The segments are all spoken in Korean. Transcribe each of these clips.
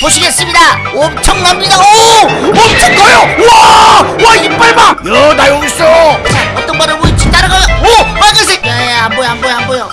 보시겠습니다. 엄청납니다. 오! 엄청 커요! 와 와 이빨 봐 야 나 여기 있어! 자 어떤 발을 보일지 따라가요 오! 빨간색! 야야 안 보여 안 보여 안 보여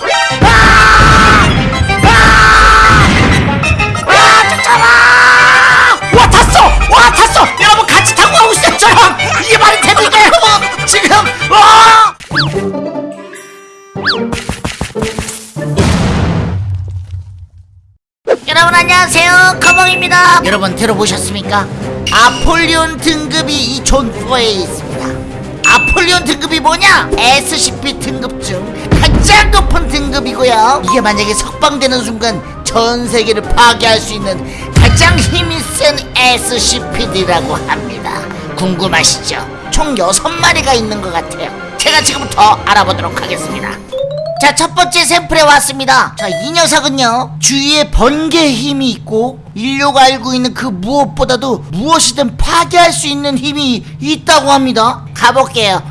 커벙입니다. 여러분 들어보셨습니까? 아폴리온 등급이 이 존포에 있습니다. 아폴리온 등급이 뭐냐? SCP 등급 중 가장 높은 등급이고요. 이게 만약에 석방되는 순간 전 세계를 파괴할 수 있는 가장 힘이 센 SCPD라고 합니다. 궁금하시죠? 총 6마리가 있는 것 같아요. 제가 지금부터 알아보도록 하겠습니다 자, 첫 번째 샘플에 왔습니다. 자, 이 녀석은요, 주위에 번개의 힘이 있고, 인류가 알고 있는 그 무엇보다도 무엇이든 파괴할 수 있는 힘이 있다고 합니다. 가볼게요.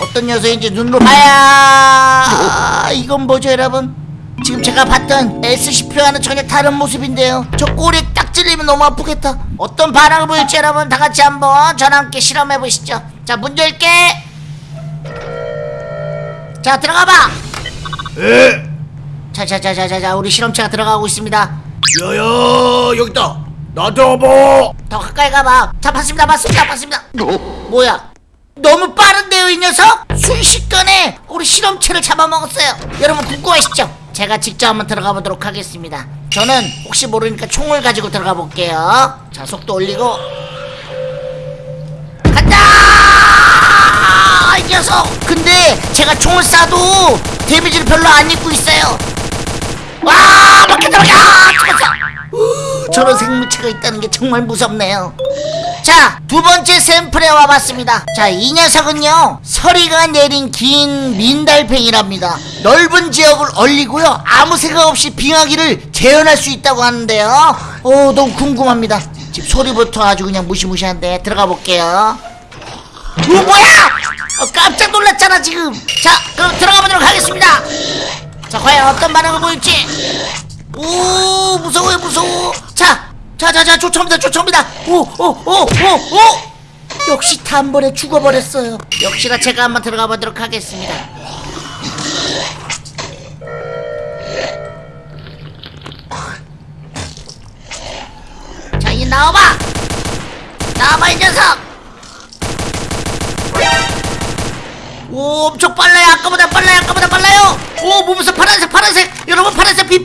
어떤 녀석인지 눈으로 봐야, 이건 뭐죠, 여러분? 지금 제가 봤던 SCP와는 전혀 다른 모습인데요. 저 꼬리에 딱 찔리면 너무 아프겠다. 어떤 반응을 보일지 여러분 다 같이 한번 저랑 함께 실험해 보시죠. 자, 문 열게. 자, 들어가 봐. 에? 자자자자자자 우리 실험체가 들어가고 있습니다. 야야 여기 있다. 나한테 와봐. 더 가까이 가봐. 자 봤습니다 봤습니다 봤습니다. 뭐야? 너무 빠른데요 이 녀석? 순식간에 우리 실험체를 잡아먹었어요. 여러분 궁금하시죠? 제가 직접 한번 들어가 보도록 하겠습니다. 저는 혹시 모르니까 총을 가지고 들어가 볼게요. 자 속도 올리고. 간다! 이 녀석! 근데 제가 총을 쏴도 데미지를 별로 안 입고 있어요. 와 밖에 들어가! 죽었어! 우, 저런 생물체가 있다는 게 정말 무섭네요. 자 두 번째 샘플에 와봤습니다. 자 이 녀석은요 서리가 내린 긴 민달팽이랍니다. 넓은 지역을 얼리고요 아무 생각 없이 빙하기를 재현할 수 있다고 하는데요. 오 너무 궁금합니다. 지금 소리부터 아주 그냥 무시무시한데 들어가 볼게요. 오 뭐야 어, 깜짝 놀랐잖아 지금. 자 그럼 들어가 보도록 하겠습니다. 자 과연 어떤 반응을 보일지. 오 무서워요 무서워. 자 자자자 쫓아옵니다 쫓아옵니다. 오오오오오. 역시 단번에 죽어버렸어요. 역시나 제가 한번 들어가 보도록 하겠습니다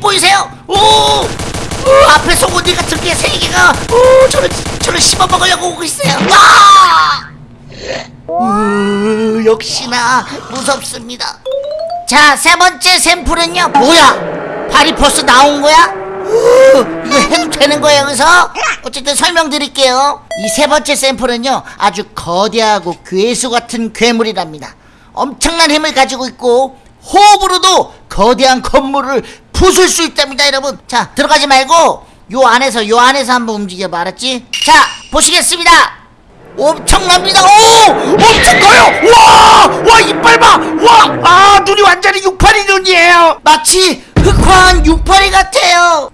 보이세요? 오, 오 앞에 송곳니 같은 게 세 개가 오 저를 저를 씹어 먹으려고 오고 있어요. 와 으, 역시나 무섭습니다. 자 세 번째 샘플은요 뭐야? 벌써 나온 거야? 으, 이거 해도 되는 거예요 여기서? 어쨌든 설명드릴게요. 이 세 번째 샘플은요 아주 거대하고 괴수 같은 괴물이랍니다. 엄청난 힘을 가지고 있고 호흡으로도 거대한 건물을 부술 수 있답니다 여러분. 자 들어가지 말고 요 안에서 요 안에서 한번 움직여봐 알았지? 자 보시겠습니다. 엄청납니다. 오 엄청 커요. 와와 이빨 봐와아 눈이 완전히 육파리 눈이에요. 마치 흑화한 육파리 같아요.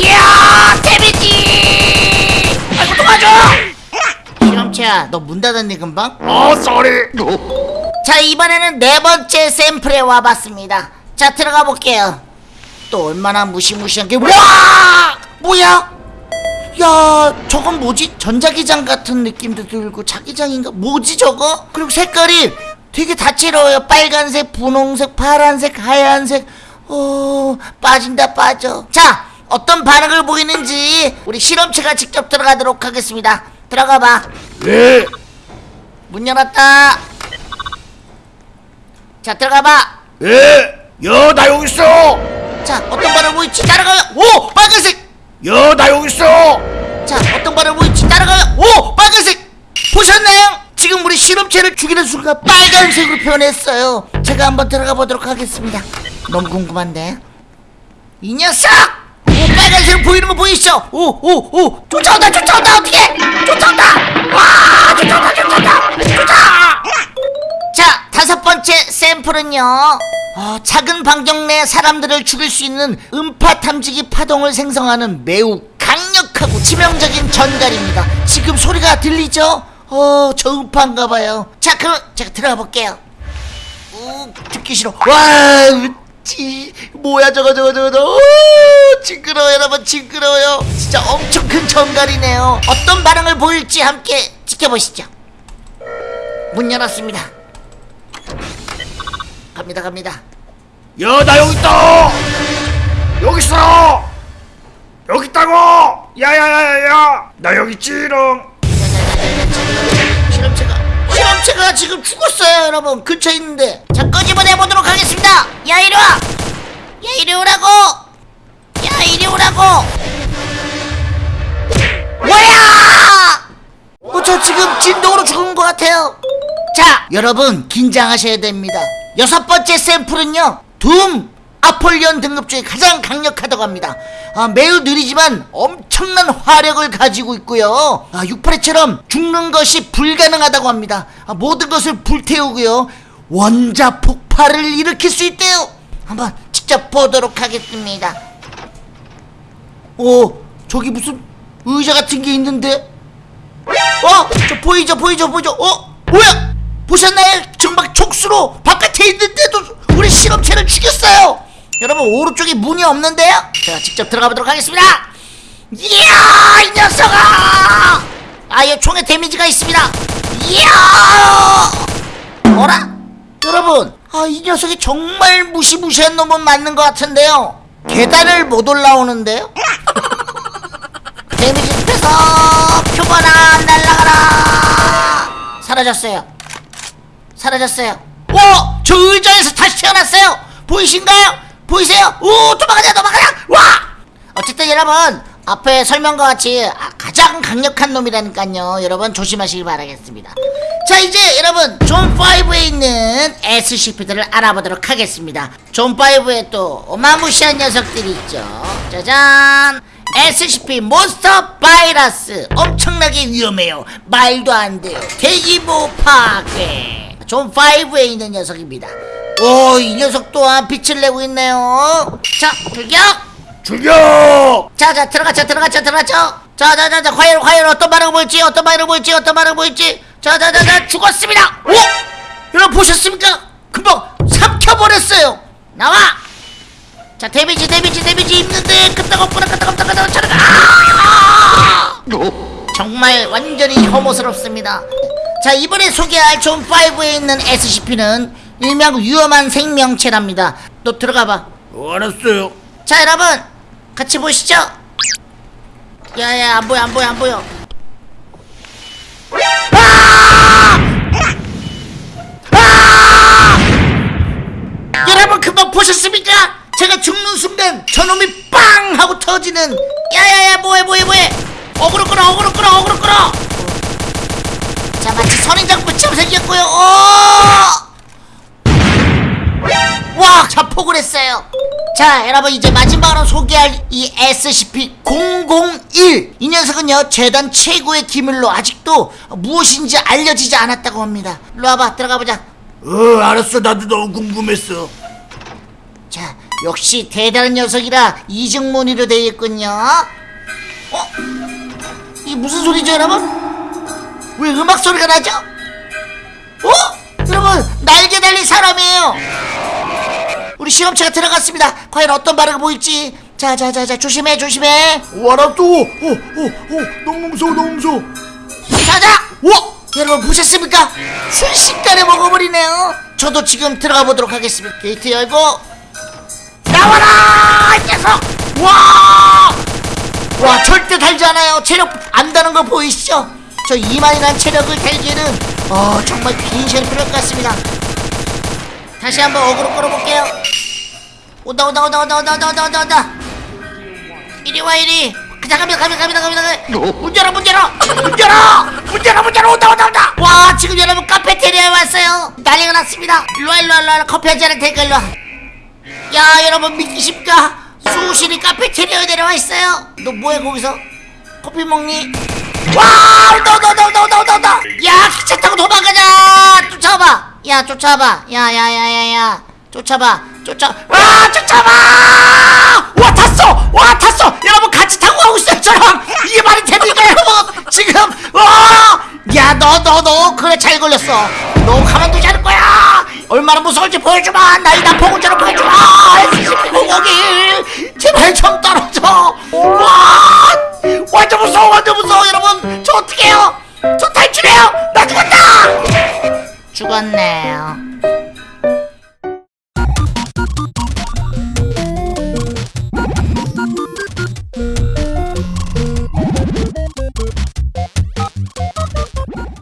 이야 데미지. 아이고 도와줘 실험체야 너 문 닫았니 금방? 어 쏘리 자 이번에는 네 번째 샘플에 와봤습니다. 자 들어가 볼게요 또 얼마나 무시무시한 게 와! 뭐야? 야 저건 뭐지? 전자기장 같은 느낌도 들고 자기장인가? 뭐지 저거? 그리고 색깔이 되게 다채로워요 빨간색, 분홍색, 파란색, 하얀색 어... 빠진다 빠져 자 어떤 반응을 보이는지 우리 실험체가 직접 들어가도록 하겠습니다 들어가봐 예문 열었다 자 들어가봐 예? 야, 나 여기 있어! 자 어떤 발을 보일지 따라가요. 오 빨간색. 야, 나 여기 있어! 자 어떤 발을 보일지 따라가요. 오 빨간색. 보셨나요? 지금 우리 실험체를 죽이는 순간 빨간색으로 변했어요. 제가 한번 들어가 보도록 하겠습니다. 너무 궁금한데. 이 녀석! 오 빨간색 보이는 거 보이시죠? 오오오. 쫓아온다 쫓아온다. 어떻게? 쫓아온다. 와 쫓아온다 쫓아온다. 쫓아 자 다섯 번째 샘플은요 어, 작은 반경 내 사람들을 죽일 수 있는 음파 탐지기 파동을 생성하는 매우 강력하고 치명적인 전갈입니다. 지금 소리가 들리죠? 어, 저 음파인가 봐요. 자, 그럼 제가 들어가 볼게요. 우, 듣기 싫어. 와, 지, 뭐야 저거 저거 저거 저거. 오, 징그러워 여러분 징그러워요. 진짜 엄청 큰 전갈이네요. 어떤 반응을 보일지 함께 지켜보시죠. 문 열었습니다. 갑니다 갑니다. 야 나 여기 있다! 여기 있어! 여기 있다고! 야야야야야! 나 여기 있지롱 실험체가 실험체가 지금 죽었어요 여러분. 근처에 있는데. 자 끄집어내 보도록 하겠습니다. 야 이리 와 야 이리 오라고! 야 이리 오라고! 뭐야! 어 저 지금 진동으로 죽은 것 같아요 자 여러분 긴장하셔야 됩니다 여섯 번째 샘플은요 둠 아폴리온 등급 중에 가장 강력하다고 합니다. 아, 매우 느리지만 엄청난 화력을 가지고 있고요. 아, 682처럼 죽는 것이 불가능하다고 합니다. 아, 모든 것을 불태우고요. 원자 폭발을 일으킬 수 있대요. 한번 직접 보도록 하겠습니다. 오, 저기 무슨 의자 같은 게 있는데? 어? 저 보이죠 보이죠 보이죠 어? 뭐야? 보셨나요? 지금 막 촉수로 바깥에 있는데도 우리 실험체를 죽였어요 여러분 오른쪽에 문이 없는데요? 제가 직접 들어가 보도록 하겠습니다 이야 이 녀석아 아이 총에 데미지가 있습니다 이야 어라? 여러분 아 이 녀석이 정말 무시무시한 놈은 맞는 것 같은데요 계단을 못 올라오는데요? 데미지 빼서 표본아 날라가라 사라졌어요 사라졌어요. 오! 저 의자에서 다시 태어났어요. 보이신가요? 보이세요? 오 도망가자 도망가자! 와! 어쨌든 여러분 앞에 설명과 같이 아, 가장 강력한 놈이라니까요. 여러분 조심하시길 바라겠습니다. 자 이제 여러분 존5에 있는 SCP들을 알아보도록 하겠습니다. 존5에 또 어마무시한 녀석들이 있죠. 짜잔! SCP 몬스터 바이러스. 엄청나게 위험해요. 말도 안 돼요. 대기보 파괴 존5에 있는 녀석입니다. 오 이 녀석 또한 빛을 내고 있네요. 자 불격 출격 자자 들어가자 들어가자 들어가자. 자자자자 과연 과연 어떤 반응 보일지 어떤 반응 보일지 어떤 반응 보일지. 자자자자 죽었습니다. 오! 여러분 보셨습니까? 금방 삼켜버렸어요. 나와! 자 데미지 데미지 데미지 입는데 끄떡없구나 끄떡없다 끄떡 저리가 아! 정말 완전히 혐오스럽습니다 자 이번에 소개할 존5에 있는 SCP는 일명 위험한 생명체랍니다. 너 들어가봐. 어, 알았어요. 자 여러분 같이 보시죠. 야야 안 보여 안 보여 안 보여. 아! 아! 여러분 금방 보셨습니까? 제가 죽는 순간 저놈이 빵 하고 터지는. 야야야 뭐해 뭐해 뭐해 선인장불처럼 생겼고요 오! 와 자폭을 했어요 자 여러분 이제 마지막으로 소개할 이 SCP-001 이 녀석은요 재단 최고의 기밀로 아직도 무엇인지 알려지지 않았다고 합니다 일로 와봐 들어가보자 어 알았어 나도 너무 궁금했어 자 역시 대단한 녀석이라 이중문의로 되어 있군요 어? 이게 무슨 소리죠 여러분? 왜 음악 소리가 나죠? 어? 여러분 날개 달린 사람이에요. 우리 시험체가 들어갔습니다. 과연 어떤 반응을 보일지. 자자자자 조심해 조심해. 오 알았어 오오오 너무 무서워 너무 무서워. 자자. 와! 여러분 보셨습니까? 순식간에 먹어버리네요. 저도 지금 들어가 보도록 하겠습니다. 게이트 열고. 나와라 이 녀석! 와! 와 절대 달지 않아요. 체력 안 다는 거 보이시죠? 저 이만이란 체력을 달기에는 어 정말 긴 시간이 필요할 것 같습니다. 다시 한번 어그로 끌어볼게요. 온다 온다 온다 온다 온다 온다 온다 온다. 온다 이리 와 이리. 자 갑니다 갑니다 갑니다 갑니다. 문 열어 문 열어. 문 열어. 문 열어 문 열어. 온다 온다 온다. 와 지금 여러분 카페테리아에 왔어요. 난리가 났습니다. 일로와 일로와 일로와. 커피 한잔 할 테니까 일로와. 야 여러분 믿기 쉽까? 수호실이 카페테리아에 내려와 있어요. 너 뭐해 거기서? 커피 먹니 와! 너너너너너너너. 야 기차 타고 도망가자. 쫓아봐. 야 쫓아봐. 야야야야야. 쫓아봐. 쫓아 와 쫓아봐 와 탔어. 와 탔어. 여러분 같이 타고 가고 있어요 저랑 이게 말이 됩니까 여러분 지금 어. 와야너 너 너. 그래 잘 걸렸어. 너 가만두지 않을 거야. 얼마나 무서울지 보여주마. 나이 난폭군자로 보여주마. SCP-001 제발 좀 떨어져. 와 완전 무서워 완전 무서워. 여러분. 어떡해요? 저 탈출해요! 나 죽었다! 죽었네요.